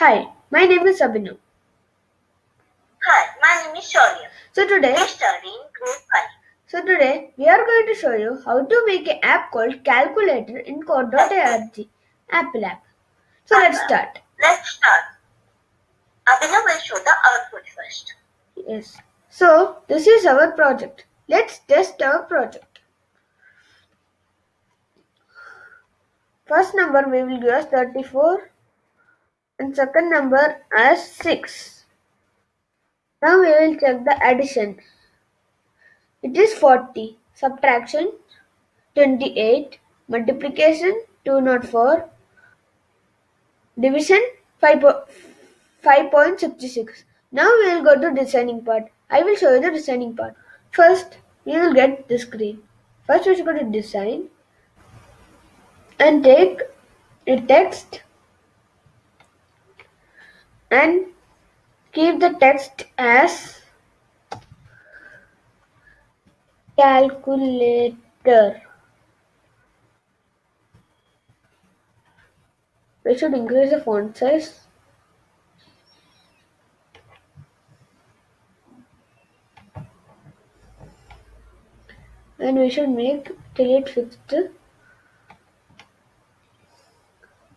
Hi, my name is Abhinav. Hi, my name is Shaurya. So today, We study in Group 5. so today we are going to show you how to make an app called Calculator in Code.org App Lab. So let's uh, start. Let's start. Abhinav will show the output first. Yes. So this is our project. Let's test our project. First number we will give as 34 and second number as 6. Now we will check the addition. It is 40. Subtraction 28. Multiplication 204. Division 5, po- 5.66. Now we will go to designing part. I will show you the designing part. First, we will get the screen. First, we should go to design and take a text and keep the text as calculator. We should increase the font size. And we should make till it fixed.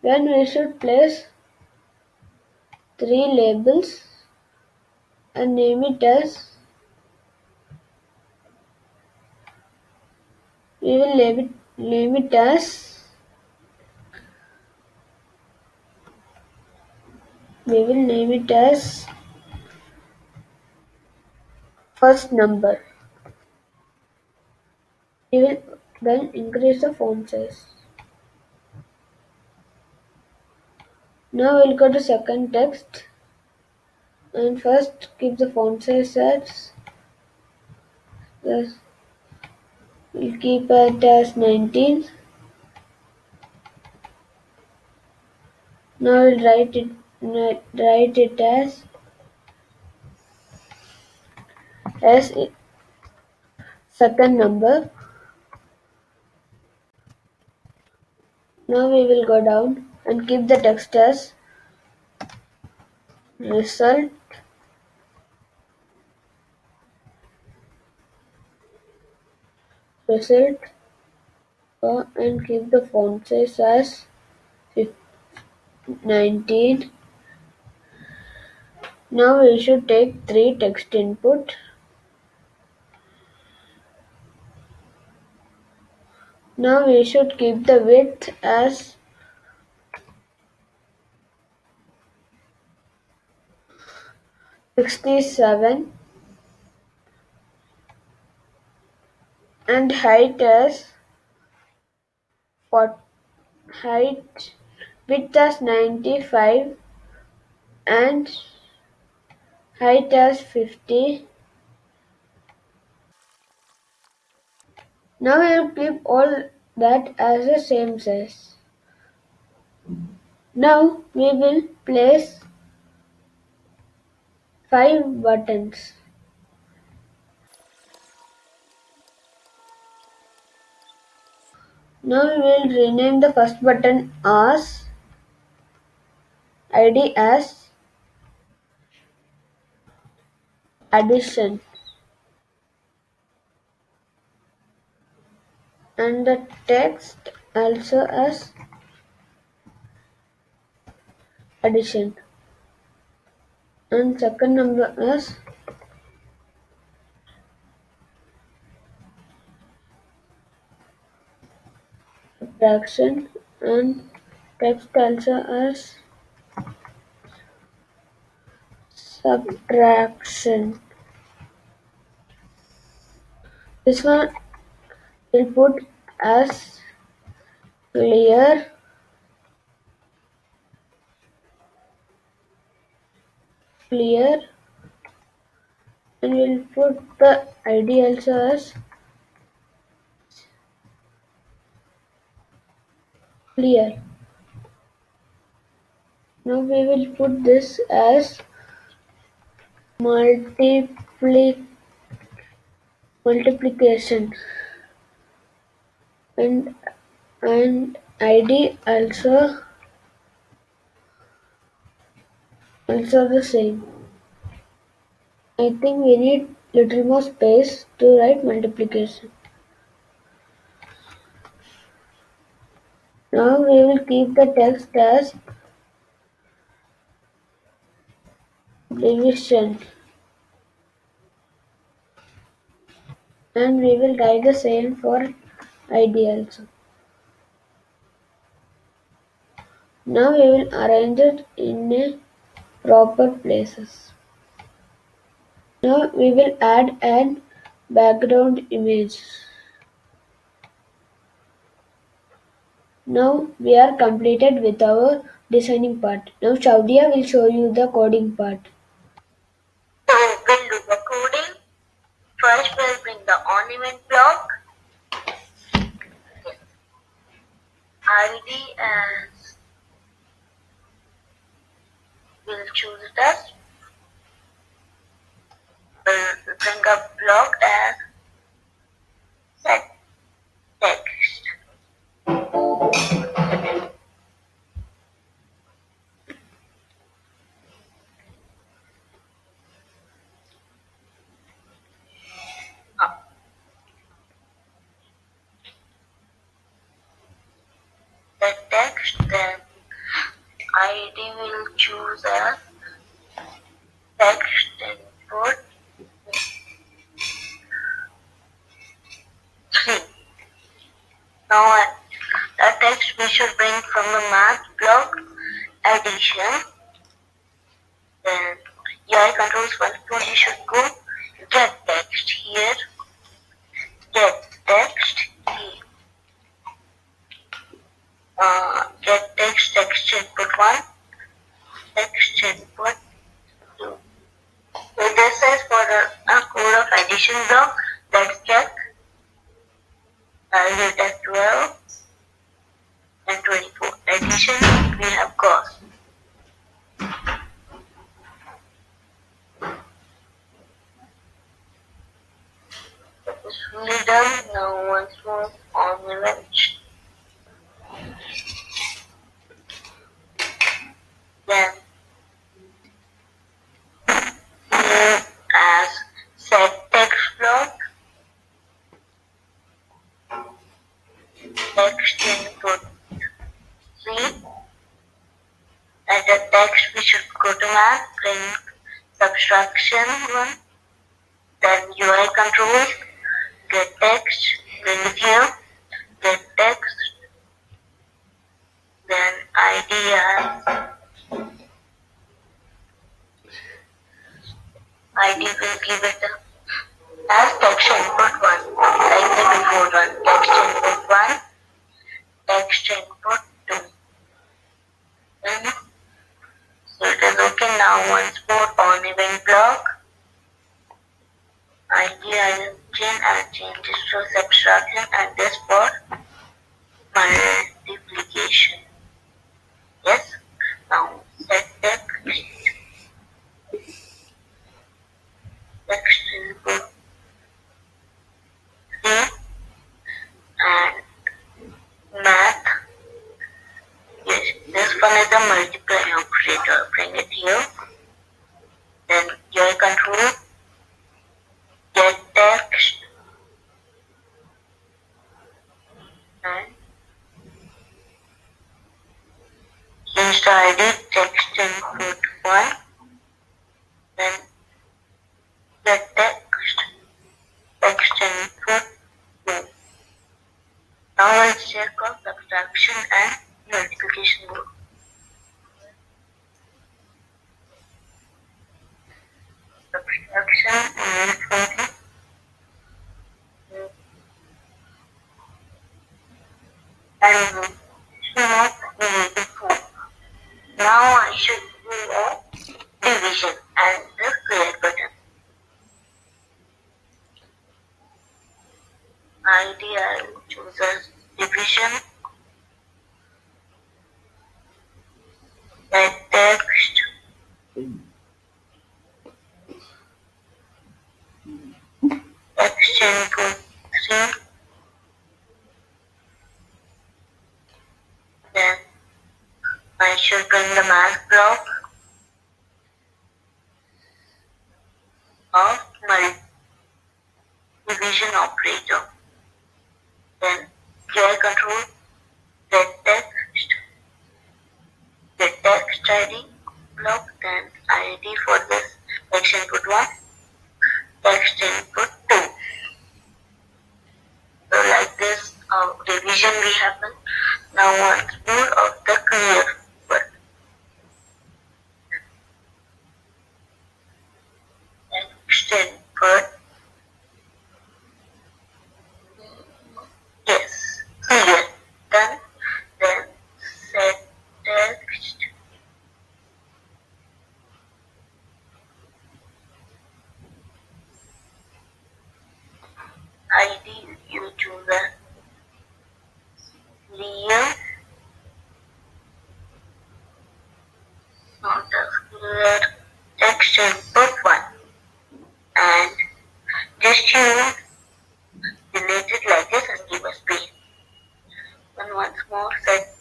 Then we should place three labels and name it as we will name it name it as we will name it as first number. We will then increase the font size. Now we'll go to second text and first keep the font size as yes, we'll keep it as 19. Now we'll write it write it as as second number. Now we will go down and keep the text as result result uh, and keep the font size as fif- 19. Now we should take three text input. Now we should keep the width as sixty-seven and height as height width as ninety-five and height as fifty. Now we will keep all that as the same size. Now we will place five buttons. Now we will rename the first button as ID as addition and the text also as addition and second number is subtraction and text also as subtraction. This one will put as clear clear. And we'll put the id also as clear. Now we will put this as multipli multiplication. And and id also also the same. I think we need little more space to write multiplication. Now we will keep the text as division and we will write the same for ID also. Now we will arrange it in a proper places. Now we will add an background image. Now we are completed with our designing part. Now Shaurya will show you the coding part. So we'll do the coding. First we'll bring the on event block. ID as we'll choose as we'll uh, bring a block as will choose as text input three. Now the text we should bring from the math block addition. Then UI controls one tool you should go get text here. Get text here. Uh, get text text input one. Input two. So this is for the a code of addition block. Let's check. I'll hit 12 and 24. Addition we have got. That is fully done. Now once more on event. Then as set text block text input three at the text we should go to math print subtraction one then UI controls get text it here get text then ID it a as text input one like the before one text input one text input two then so it is okay now once more on event block ID I chain and change this to subtraction and this for multiplication yes now set text text input three and math. Yes, this one is a multiply operator. Bring it here. Then UI control. Get text. And change the ID text input one. Then get text. Text input two. Now let's check out subtraction and multiplication group. Subtraction and something. And not negative four. Now I should do a division and the clear button. ID I will choose as division. Let text. Text input three. Then I should bring the math block. of multi-division operator. Then UI control get text, get text ID block, then ID for this text input 1, text input 2. So like this uh, division will happen. Now once more of the clear word. Text input. Yes, clear. Done. Then set text. ID you choose a clear not a clear text input one and just use like this and give a space. And once more set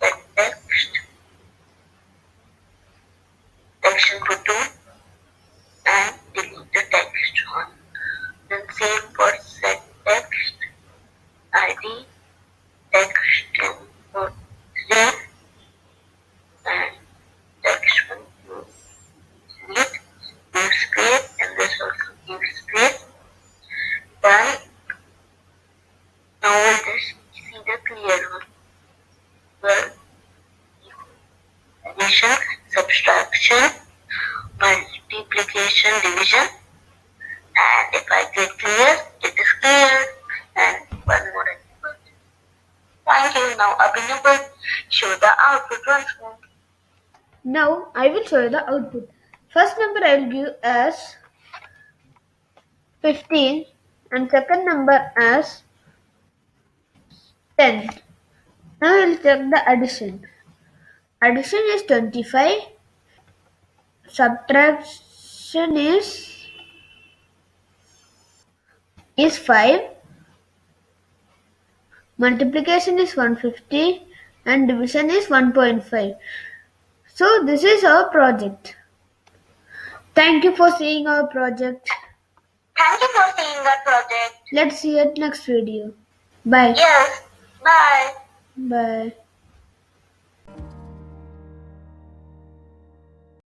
text text input two and delete the text one. Then same for set text ID text input three and text one you delete give space and this also give space. Done. Now we'll just see the clear one. Well, addition, subtraction, And if I click clear, it is clear. And one more input. You. Now Abhinav show the output once more. Now I will show you the output. First number I will give as 15 and second number as 10. Now we will check the addition. Addition is 25. Subtraction is is 5. Multiplication is 150 and division is 1.5. So this is our project. Thank you for seeing our project. Thank you for seeing our project. Let's see it next video. Bye. Yes. Bye. Bye.